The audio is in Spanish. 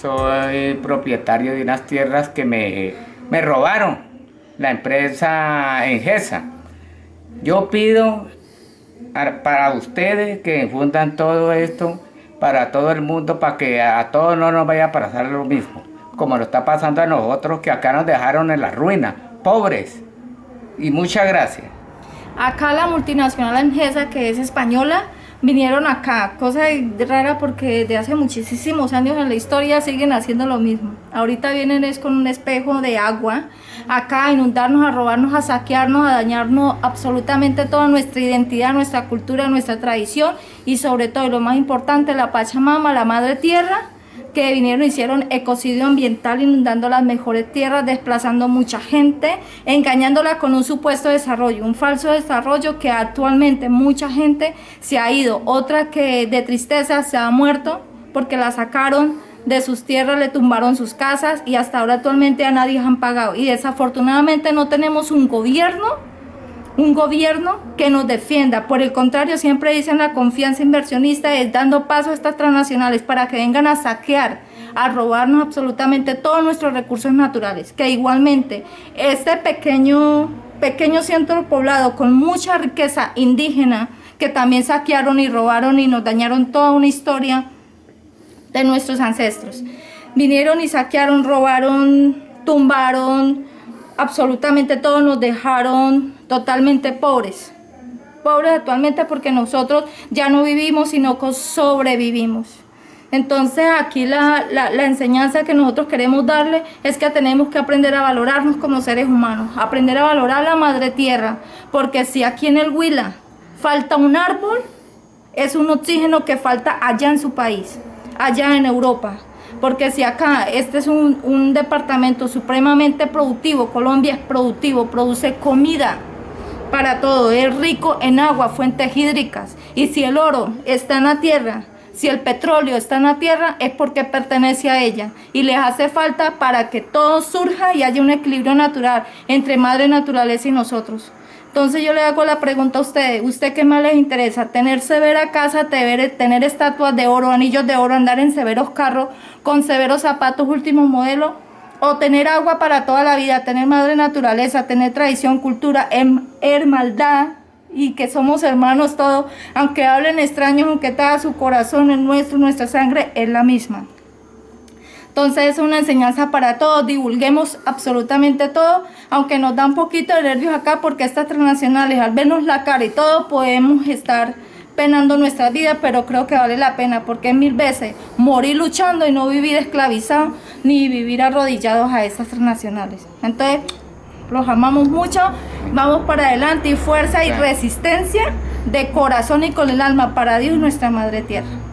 soy propietario de unas tierras que me, me robaron, la empresa Engesa. Yo pido para ustedes que fundan todo esto, para todo el mundo, para que a todos no nos vaya a pasar lo mismo, como lo está pasando a nosotros, que acá nos dejaron en la ruina, pobres. Y muchas gracias. Acá la multinacional Engesa, que es española, vinieron acá, cosa rara porque desde hace muchísimos años en la historia siguen haciendo lo mismo. Ahorita vienen es con un espejo de agua, acá a inundarnos, a robarnos, a saquearnos, a dañarnos absolutamente toda nuestra identidad, nuestra cultura, nuestra tradición y sobre todo, lo más importante, la Pachamama, la Madre Tierra, que vinieron hicieron ecocidio ambiental inundando las mejores tierras, desplazando mucha gente, engañándola con un supuesto desarrollo, un falso desarrollo que actualmente mucha gente se ha ido, otra que de tristeza se ha muerto porque la sacaron de sus tierras, le tumbaron sus casas y hasta ahora actualmente a nadie han pagado. Y desafortunadamente no tenemos un gobierno un gobierno que nos defienda. Por el contrario, siempre dicen la confianza inversionista es dando paso a estas transnacionales para que vengan a saquear, a robarnos absolutamente todos nuestros recursos naturales. Que igualmente este pequeño, pequeño centro poblado con mucha riqueza indígena, que también saquearon y robaron y nos dañaron toda una historia de nuestros ancestros. Vinieron y saquearon, robaron, tumbaron, absolutamente todos nos dejaron totalmente pobres. Pobres actualmente porque nosotros ya no vivimos, sino que sobrevivimos. Entonces aquí la, enseñanza que nosotros queremos darle es que tenemos que aprender a valorarnos como seres humanos, aprender a valorar la madre tierra, porque si aquí en el Huila falta un árbol, es un oxígeno que falta allá en su país, allá en Europa. Porque si acá este es un, un departamento supremamente productivo, Colombia es productivo, produce comida, para todo, es rico en agua, fuentes hídricas. Y si el oro está en la tierra, si el petróleo está en la tierra, es porque pertenece a ella. Y les hace falta para que todo surja y haya un equilibrio natural entre madre naturaleza y nosotros. Entonces yo le hago la pregunta a ustedes, ¿usted qué más les interesa? ¿Tener severa casa, tener, estatuas de oro, anillos de oro, andar en severos carros con severos zapatos último modelo? O tener agua para toda la vida, tener madre naturaleza, tener tradición, cultura, em, hermandad y que somos hermanos todos, aunque hablen extraños, aunque todo su corazón, el nuestro, nuestra sangre es la misma. Entonces es una enseñanza para todos, divulguemos absolutamente todo, aunque nos da un poquito de nervios acá porque estas transnacionales, al vernos la cara y todo, podemos estar penando nuestra vida, pero creo que vale la pena porque mil veces morir luchando y no vivir esclavizado ni vivir arrodillados a esas transnacionales. Entonces, los amamos mucho, vamos para adelante y fuerza y resistencia de corazón y con el alma para Dios nuestra Madre Tierra.